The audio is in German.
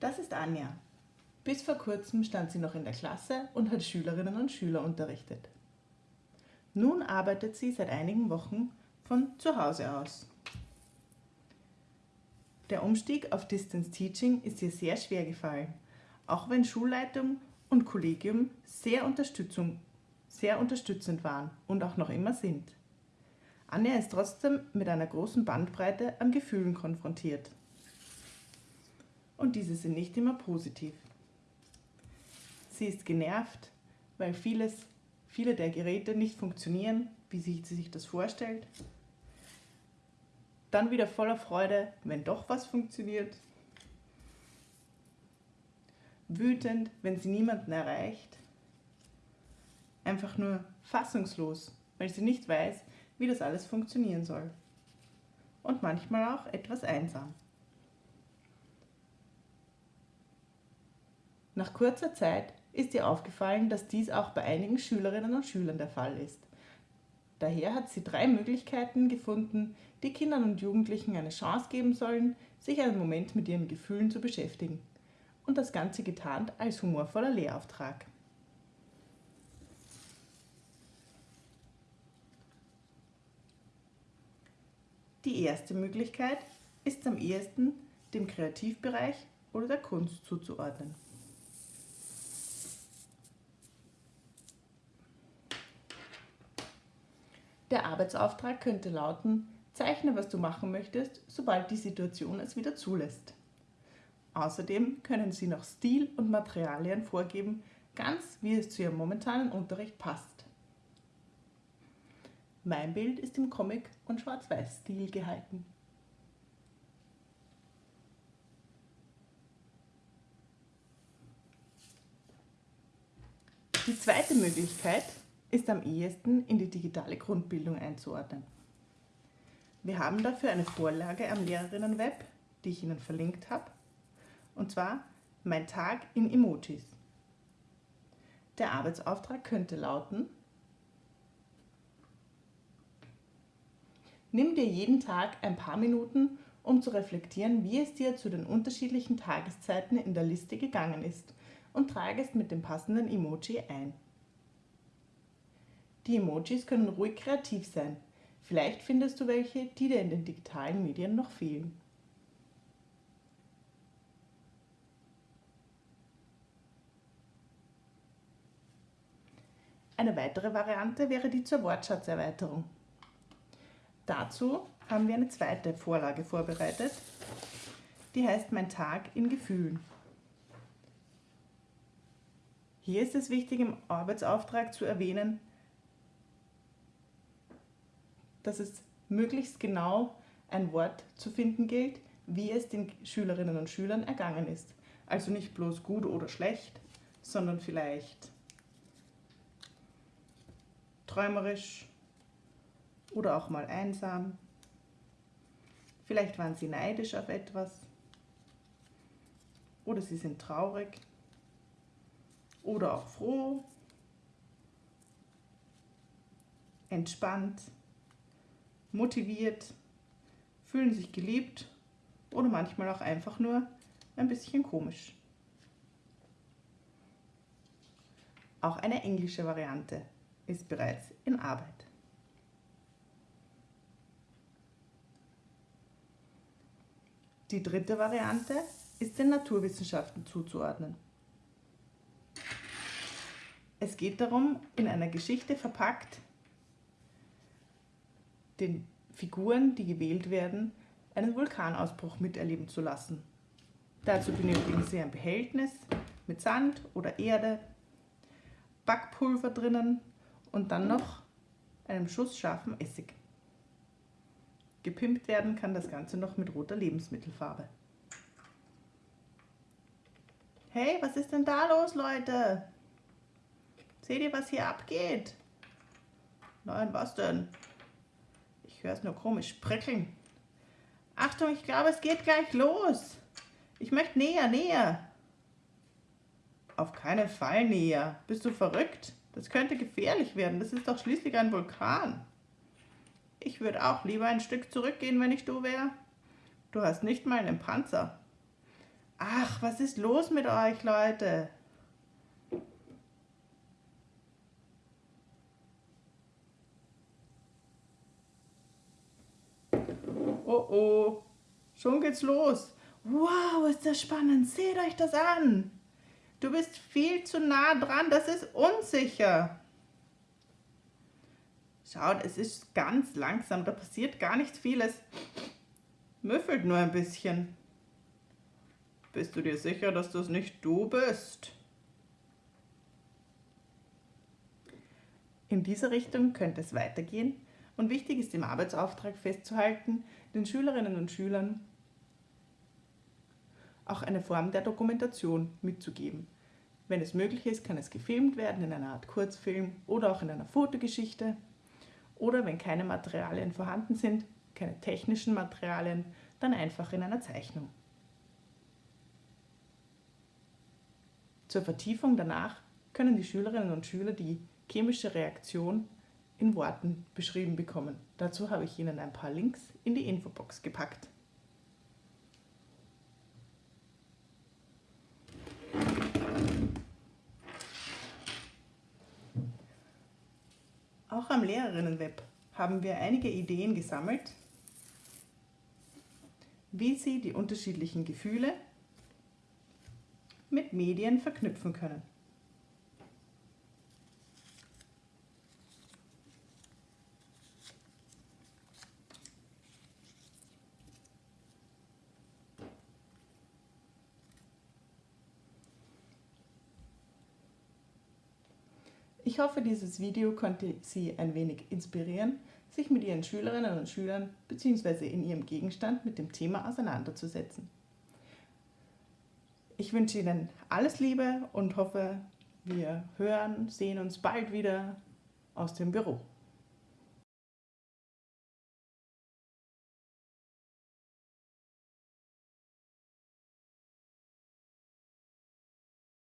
Das ist Anja. Bis vor kurzem stand sie noch in der Klasse und hat Schülerinnen und Schüler unterrichtet. Nun arbeitet sie seit einigen Wochen von zu Hause aus. Der Umstieg auf Distance Teaching ist ihr sehr schwer gefallen, auch wenn Schulleitung und Kollegium sehr, Unterstützung, sehr unterstützend waren und auch noch immer sind. Anja ist trotzdem mit einer großen Bandbreite an Gefühlen konfrontiert. Und diese sind nicht immer positiv. Sie ist genervt, weil vieles, viele der Geräte nicht funktionieren, wie sie sich das vorstellt. Dann wieder voller Freude, wenn doch was funktioniert. Wütend, wenn sie niemanden erreicht. Einfach nur fassungslos, weil sie nicht weiß, wie das alles funktionieren soll. Und manchmal auch etwas einsam. Nach kurzer Zeit ist ihr aufgefallen, dass dies auch bei einigen Schülerinnen und Schülern der Fall ist. Daher hat sie drei Möglichkeiten gefunden, die Kindern und Jugendlichen eine Chance geben sollen, sich einen Moment mit ihren Gefühlen zu beschäftigen. Und das Ganze getarnt als humorvoller Lehrauftrag. Die erste Möglichkeit ist am ehesten dem Kreativbereich oder der Kunst zuzuordnen. Der Arbeitsauftrag könnte lauten, zeichne, was du machen möchtest, sobald die Situation es wieder zulässt. Außerdem können Sie noch Stil und Materialien vorgeben, ganz wie es zu Ihrem momentanen Unterricht passt. Mein Bild ist im Comic- und Schwarz-Weiß-Stil gehalten. Die zweite Möglichkeit ist am ehesten in die digitale Grundbildung einzuordnen. Wir haben dafür eine Vorlage am Lehrerinnenweb, die ich Ihnen verlinkt habe, und zwar Mein Tag in Emojis. Der Arbeitsauftrag könnte lauten, Nimm dir jeden Tag ein paar Minuten, um zu reflektieren, wie es dir zu den unterschiedlichen Tageszeiten in der Liste gegangen ist und trage es mit dem passenden Emoji ein. Die Emojis können ruhig kreativ sein. Vielleicht findest du welche, die dir in den digitalen Medien noch fehlen. Eine weitere Variante wäre die zur Wortschatzerweiterung. Dazu haben wir eine zweite Vorlage vorbereitet, die heißt Mein Tag in Gefühlen. Hier ist es wichtig, im Arbeitsauftrag zu erwähnen, dass es möglichst genau ein Wort zu finden gilt, wie es den Schülerinnen und Schülern ergangen ist. Also nicht bloß gut oder schlecht, sondern vielleicht träumerisch oder auch mal einsam. Vielleicht waren sie neidisch auf etwas oder sie sind traurig oder auch froh, entspannt motiviert, fühlen sich geliebt oder manchmal auch einfach nur ein bisschen komisch. Auch eine englische Variante ist bereits in Arbeit. Die dritte Variante ist den Naturwissenschaften zuzuordnen. Es geht darum, in einer Geschichte verpackt, den Figuren, die gewählt werden, einen Vulkanausbruch miterleben zu lassen. Dazu benötigen Sie ein Behältnis mit Sand oder Erde, Backpulver drinnen und dann noch einem Schuss scharfen Essig. Gepimpt werden kann das Ganze noch mit roter Lebensmittelfarbe. Hey, was ist denn da los, Leute? Seht ihr, was hier abgeht? Nein, was denn? Höre es nur komisch prickeln. Achtung, ich glaube, es geht gleich los. Ich möchte näher, näher. Auf keinen Fall näher. Bist du verrückt? Das könnte gefährlich werden. Das ist doch schließlich ein Vulkan. Ich würde auch lieber ein Stück zurückgehen, wenn ich du wäre. Du hast nicht mal einen Panzer. Ach, was ist los mit euch, Leute? Oh oh, schon geht's los. Wow, ist das spannend. Seht euch das an. Du bist viel zu nah dran, das ist unsicher. Schaut, es ist ganz langsam, da passiert gar nichts vieles. Müffelt nur ein bisschen. Bist du dir sicher, dass das nicht du bist? In diese Richtung könnte es weitergehen und wichtig ist im Arbeitsauftrag festzuhalten, den Schülerinnen und Schülern auch eine Form der Dokumentation mitzugeben. Wenn es möglich ist, kann es gefilmt werden in einer Art Kurzfilm oder auch in einer Fotogeschichte. Oder wenn keine Materialien vorhanden sind, keine technischen Materialien, dann einfach in einer Zeichnung. Zur Vertiefung danach können die Schülerinnen und Schüler die chemische Reaktion in Worten beschrieben bekommen. Dazu habe ich Ihnen ein paar Links in die Infobox gepackt. Auch am Lehrerinnenweb haben wir einige Ideen gesammelt, wie Sie die unterschiedlichen Gefühle mit Medien verknüpfen können. Ich hoffe, dieses Video konnte Sie ein wenig inspirieren, sich mit Ihren Schülerinnen und Schülern bzw. in Ihrem Gegenstand mit dem Thema auseinanderzusetzen. Ich wünsche Ihnen alles Liebe und hoffe, wir hören, sehen uns bald wieder aus dem Büro.